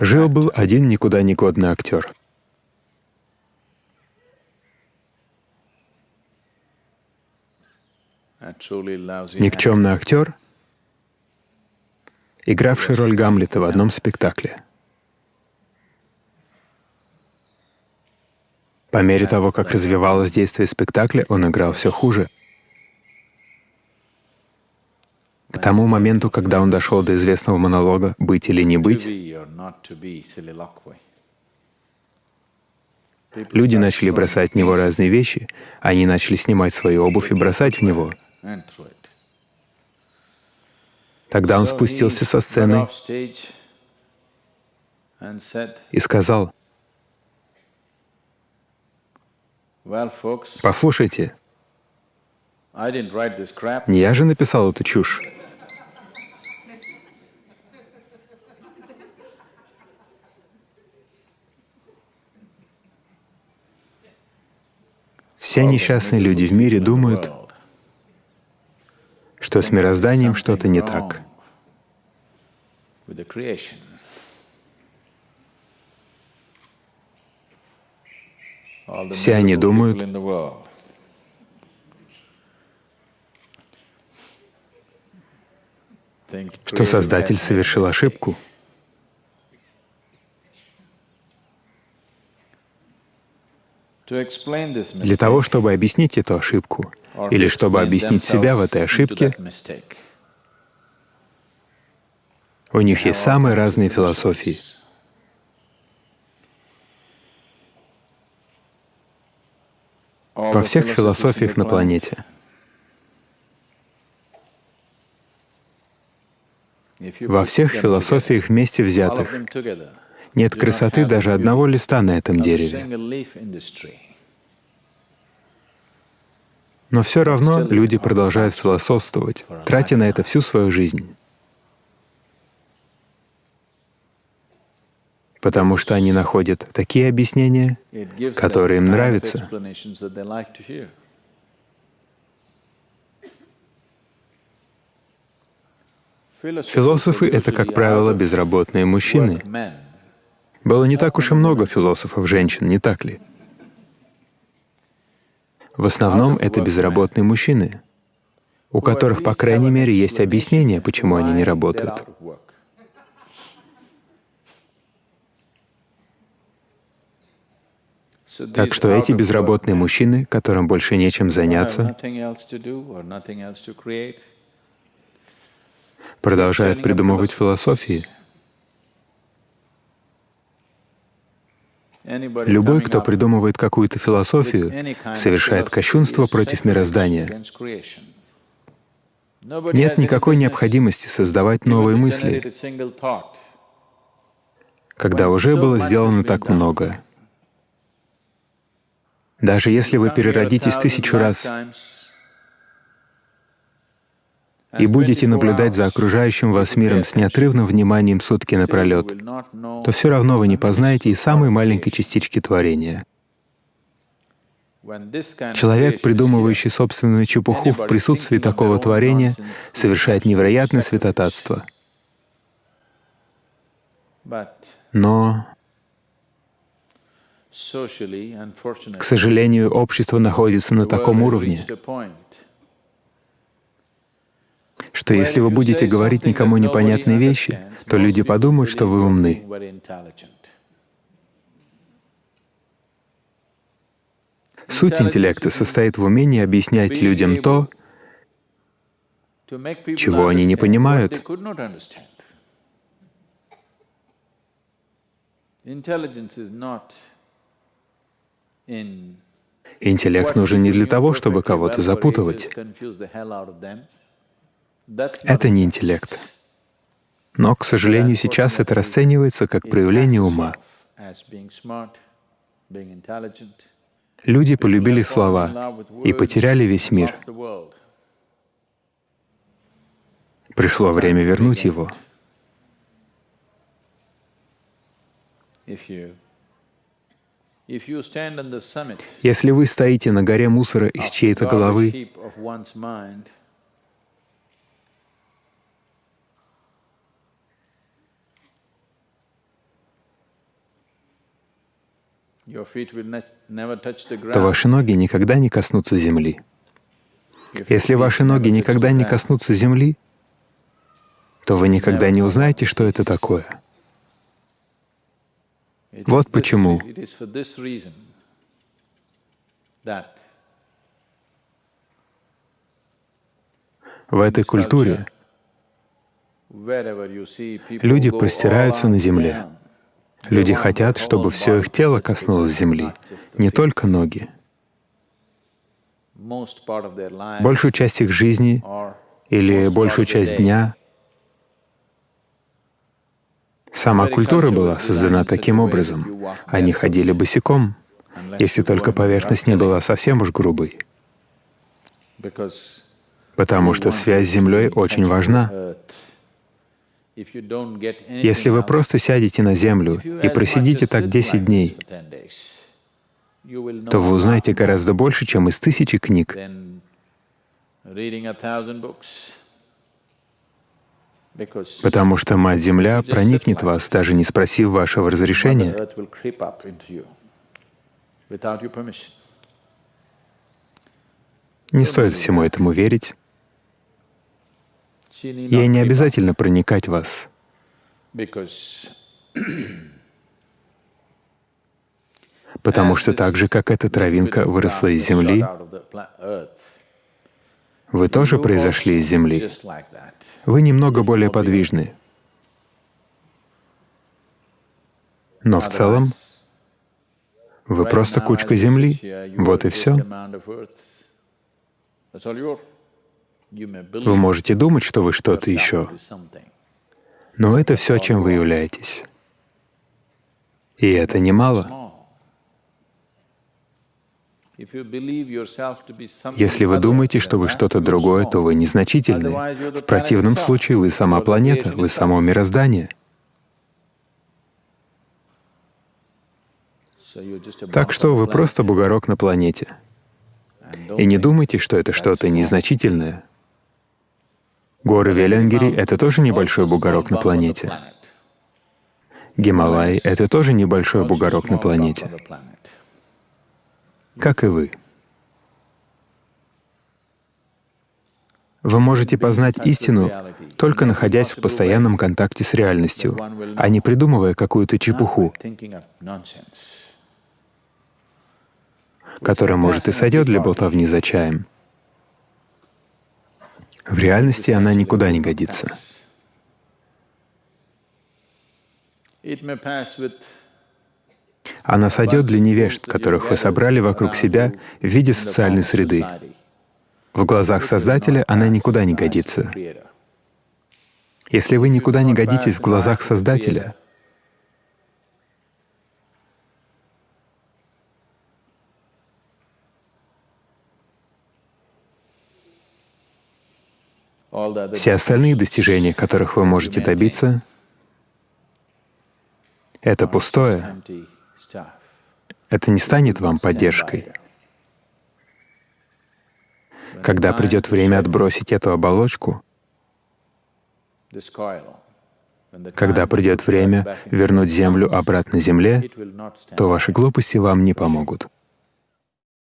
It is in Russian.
Жил-был один никуда не годный актер. Никчемный актер, игравший роль Гамлета в одном спектакле. По мере того, как развивалось действие спектакля, он играл все хуже. К тому моменту, когда он дошел до известного монолога «Быть или не быть», люди начали бросать в него разные вещи, они начали снимать свою обувь и бросать в него. Тогда он спустился со сцены и сказал, «Послушайте, не я же написал эту чушь. Все несчастные люди в мире думают, что с мирозданием что-то не так. Все они думают, что Создатель совершил ошибку. Для того, чтобы объяснить эту ошибку, или чтобы объяснить себя в этой ошибке, у них есть самые разные философии. Во всех философиях на планете. Во всех философиях вместе взятых нет красоты даже одного листа на этом дереве. Но все равно люди продолжают философствовать, тратя на это всю свою жизнь. Потому что они находят такие объяснения, которые им нравятся. Философы — это, как правило, безработные мужчины, было не так уж и много философов-женщин, не так ли? В основном это безработные мужчины, у которых, по крайней мере, есть объяснение, почему они не работают. Так что эти безработные мужчины, которым больше нечем заняться, продолжают придумывать философии, Любой, кто придумывает какую-то философию, совершает кощунство против мироздания. Нет никакой необходимости создавать новые мысли, когда уже было сделано так много. Даже если вы переродитесь тысячу раз, и будете наблюдать за окружающим вас миром с неотрывным вниманием сутки напролет, то все равно вы не познаете и самой маленькой частички творения. Человек, придумывающий собственную чепуху в присутствии такого творения, совершает невероятное святотатство. Но, к сожалению, общество находится на таком уровне, что если вы будете говорить никому непонятные вещи, то люди подумают, что вы умны. Суть интеллекта состоит в умении объяснять людям то, чего они не понимают. Интеллект нужен не для того, чтобы кого-то запутывать. Это не интеллект. Но, к сожалению, сейчас это расценивается как проявление ума. Люди полюбили слова и потеряли весь мир. Пришло время вернуть его. Если вы стоите на горе мусора из чьей-то головы, то ваши ноги никогда не коснутся земли. Если ваши ноги никогда не коснутся земли, то вы никогда не узнаете, что это такое. Вот почему в этой культуре люди простираются на земле. Люди хотят, чтобы все их тело коснулось земли, не только ноги. Большую часть их жизни или большую часть дня сама культура была создана таким образом. Они ходили босиком, если только поверхность не была совсем уж грубой. Потому что связь с Землей очень важна. Если вы просто сядете на землю и просидите так 10 дней, то вы узнаете гораздо больше, чем из тысячи книг. Потому что Мать-Земля проникнет в вас, даже не спросив вашего разрешения. Не стоит всему этому верить. Ей не обязательно проникать в вас. Потому что так же, как эта травинка выросла из земли, вы тоже произошли из земли. Вы немного более подвижны. Но в целом вы просто кучка земли. Вот и все. Вы можете думать, что вы что-то еще, но это все, чем вы являетесь. И это немало. Если вы думаете, что вы что-то другое, то вы незначительны. В противном случае вы сама планета, вы само мироздание. Так что вы просто бугорок на планете. И не думайте, что это что-то незначительное. Горы Велянгири — это тоже небольшой бугорок на планете. Гималай — это тоже небольшой бугорок на планете. Как и вы. Вы можете познать истину, только находясь в постоянном контакте с реальностью, а не придумывая какую-то чепуху, которая, может, и сойдет для болтовни за чаем. В реальности она никуда не годится. Она сойдет для невежд, которых вы собрали вокруг себя в виде социальной среды. В глазах Создателя она никуда не годится. Если вы никуда не годитесь в глазах Создателя, Все остальные достижения, которых вы можете добиться, это пустое. Это не станет вам поддержкой. Когда придет время отбросить эту оболочку, когда придет время вернуть Землю обратно Земле, то ваши глупости вам не помогут.